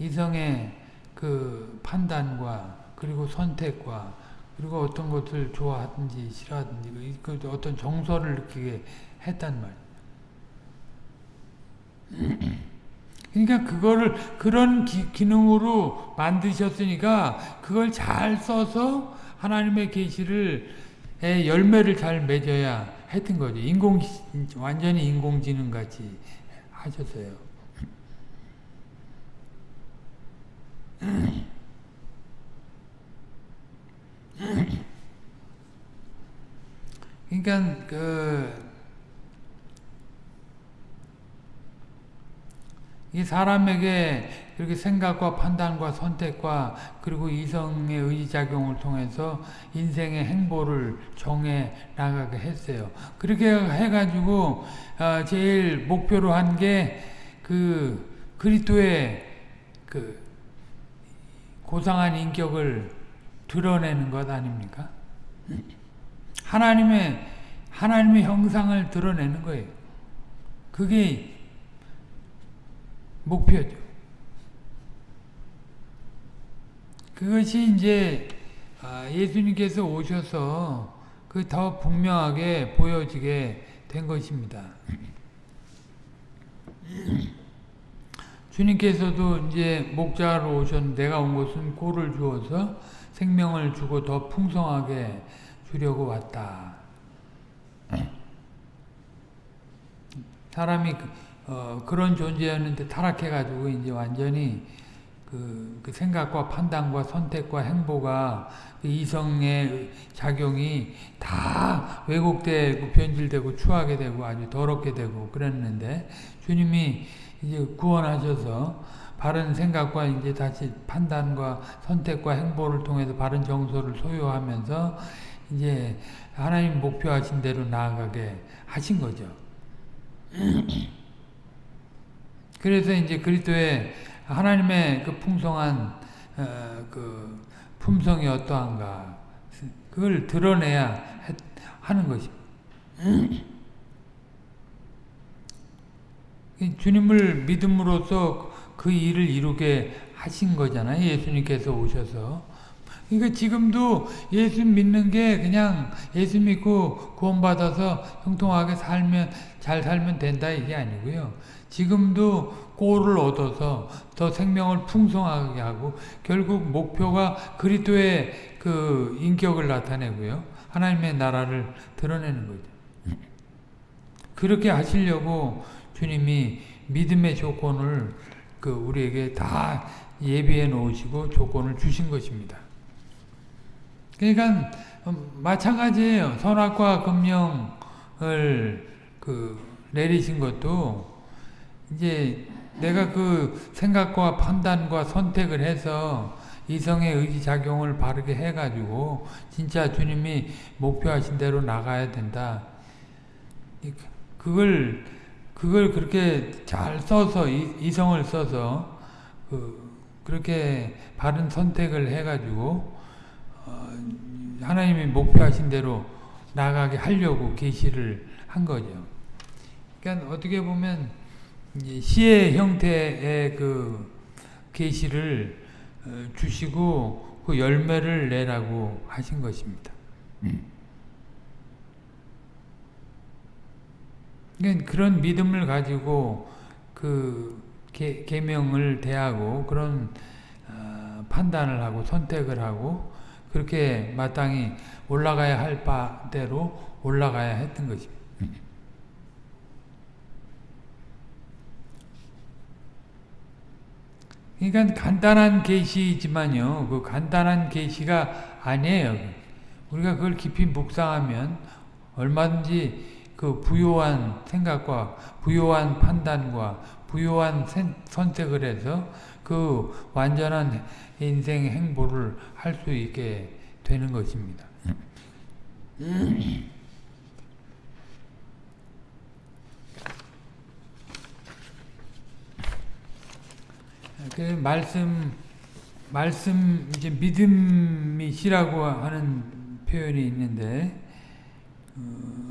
이성의 그 판단과 그리고 선택과 그리고 어떤 것을 좋아하든지 싫어하든지 그 어떤 정서를 느끼게 했단 말이에요. 그러니까 그거를 그런 기, 기능으로 만드셨으니까 그걸 잘 써서 하나님의 계시를 열매를 잘 맺어야 했던 거죠. 인공 완전히 인공지능 같이 하셨어요. 그러니까 그 이 사람에게 그렇게 생각과 판단과 선택과 그리고 이성의 의지작용을 통해서 인생의 행보를 정해 나가게 했어요. 그렇게 해가지고 어, 제일 목표로 한 게 그 그리스도의 그 고상한 인격을 드러내는 것 아닙니까? 하나님의 하나님의 형상을 드러내는 거예요. 그게 목표죠. 그것이 이제 아, 예수님께서 오셔서 그 더 분명하게 보여지게 된 것입니다. 주님께서도 이제 목자로 오셨는데 내가 온 것은 꼴을 주어서 생명을 주고 더 풍성하게 주려고 왔다. 사람이 어, 그런 존재였는데 타락해가지고 이제 완전히 그, 그 생각과 판단과 선택과 행보가 그 이성의 작용이 다 왜곡되고 변질되고 추하게 되고 아주 더럽게 되고 그랬는데 주님이 이제 구원하셔서 바른 생각과 이제 다시 판단과 선택과 행보를 통해서 바른 정서를 소유하면서 이제 하나님 목표하신 대로 나아가게 하신 거죠. 그래서 이제 그리스도의 하나님의 그 풍성한 어, 그 품성이 어떠한가 그걸 드러내야 하는 것입니다. 주님을 믿음으로써 그 일을 이루게 하신 거잖아요. 예수님께서 오셔서 그러니까 지금도 예수 믿는 게 그냥 예수 믿고 구원받아서 형통하게 살면 잘 살면 된다 이게 아니고요. 지금도 꼴을 얻어서 더 생명을 풍성하게 하고 결국 목표가 그리스도의 그 인격을 나타내고요. 하나님의 나라를 드러내는 거죠. 그렇게 하시려고 주님이 믿음의 조건을 그 우리에게 다 예비해 놓으시고 조건을 주신 것입니다. 그러니까 마찬가지예요. 선악과 금령을 그 내리신 것도 이제 내가 그 생각과 판단과 선택을 해서 이성의 의지작용을 바르게 해가지고 진짜 주님이 목표하신 대로 나가야 된다. 그걸 그걸 그렇게 잘 써서 이 성을 써서 그 그렇게 바른 선택을 해가지고 어 하나님이 목표하신 대로 나가게 하려고 계시를 한 거죠. 그러니까 어떻게 보면 시의 형태의 그 계시를 어, 주시고 그 열매를 내라고 하신 것입니다. 그러니까 그런 믿음을 가지고 그 계, 계명을 대하고 그런 어, 판단을 하고 선택을 하고 그렇게 마땅히 올라가야 할 바대로 올라가야 했던 것입니다. 그러니까 간단한 계시지만요. 그 간단한 계시가 아니에요. 우리가 그걸 깊이 묵상하면 얼마든지 그 부요한 생각과 부요한 판단과 부요한 선택을 해서 그 완전한 인생 행보를 할 수 있게 되는 것입니다. 그 말씀 말씀 이제 믿음이시라고 하는 표현이 있는데 어,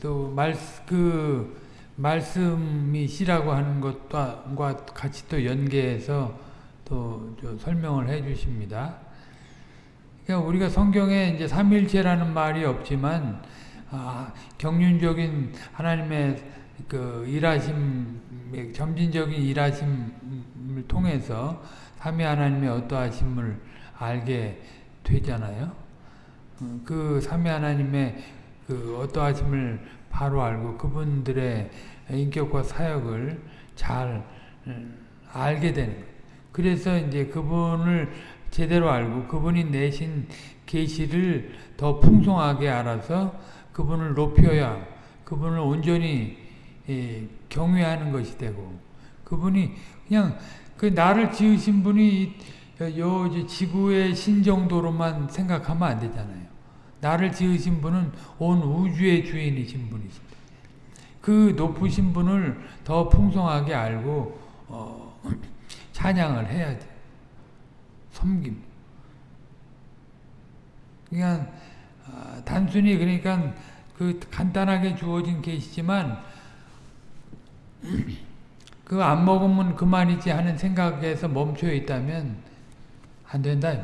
또 말 그 말씀이시라고 하는 것과 같이 또 연계해서 또 설명을 해 주십니다. 그러니까 우리가 성경에 이제 삼일체라는 말이 없지만 아, 경륜적인 하나님의 그 일하심, 점진적인 일하심을 통해서 삼위 하나님의 어떠하심을 알게 되잖아요. 어, 그 삼위 하나님의 그 어떠하심을 바로 알고 그분들의 인격과 사역을 잘 음, 알게 되는. 그래서 이제 그분을 제대로 알고 그분이 내신 계시를 더 풍성하게 알아서 그분을 높여야 그분을 온전히 예, 경외하는 것이 되고 그분이 그냥 그 나를 지으신 분이 요 지구의 신 정도로만 생각하면 안 되잖아요. 나를 지으신 분은 온 우주의 주인이신 분이십니다. 그 높으신 분을 더 풍성하게 알고 어, 찬양을 해야 돼. 섬김. 그냥 어, 단순히 그러니까 그 간단하게 주어진 계시지만 그 안 먹으면 그만이지 하는 생각에서 멈춰 있다면 안 된다.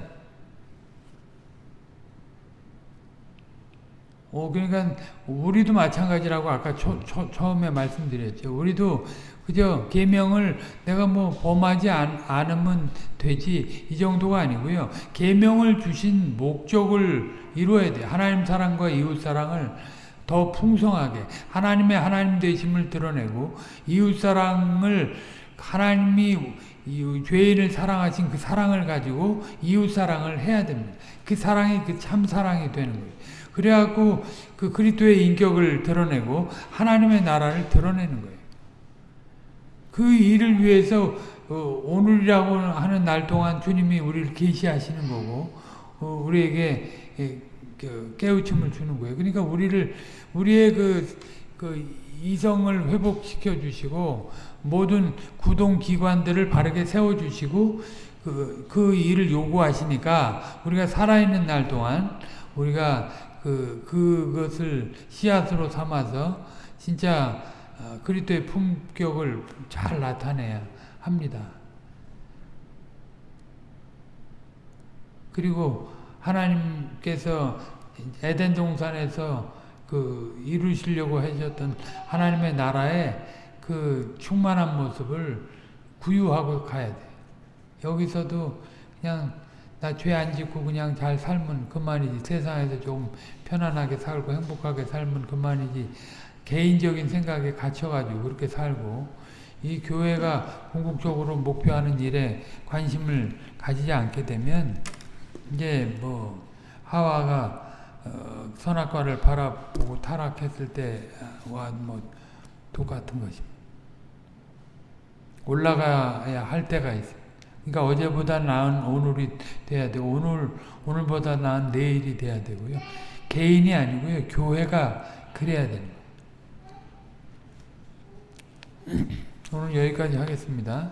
어, 그러니까 우리도 마찬가지라고 아까 초, 초, 처음에 말씀드렸죠. 우리도 그저 계명을 내가 뭐 범하지 않, 않으면 되지 이 정도가 아니고요. 계명을 주신 목적을 이루어야 돼. 하나님 사랑과 이웃 사랑을 더 풍성하게 하나님의 하나님 되심을 드러내고 이웃 사랑을 하나님이 죄인을 사랑하신 그 사랑을 가지고 이웃 사랑을 해야 됩니다. 그 사랑이 그 참 사랑이 되는 거예요. 그래갖고 그 그리스도의 인격을 드러내고 하나님의 나라를 드러내는 거예요. 그 일을 위해서 어, 오늘이라고 하는 날 동안 주님이 우리를 계시하시는 거고 어, 우리에게 예, 그 깨우침을 주는 거예요. 그러니까 우리를 우리의 그, 그 이성을 회복시켜 주시고 모든 구동 기관들을 바르게 세워 주시고 그, 그 일을 요구하시니까 우리가 살아있는 날 동안 우리가 그, 그것을 씨앗으로 삼아서 진짜 어, 그리스도의 품격을 잘 나타내야 합니다. 그리고 하나님께서 에덴 동산에서 그 이루시려고 하셨던 하나님의 나라의 그 충만한 모습을 구유하고 가야 돼. 여기서도 그냥 나 죄 안 짓고 그냥 잘 살면 그만이지. 세상에서 좀 편안하게 살고 행복하게 살면 그만이지. 개인적인 생각에 갇혀가지고 그렇게 살고 이 교회가 궁극적으로 목표하는 일에 관심을 가지지 않게 되면 이제 뭐 하와가 어, 선악과를 바라보고 타락했을 때와 뭐 똑같은 것입니다. 올라가야 할 때가 있어요. 그러니까 어제보다 나은 오늘이 돼야 되고 오늘 오늘보다 나은 내일이 돼야 되고요. 개인이 아니고요. 교회가 그래야 됩니다. 오늘 여기까지 하겠습니다.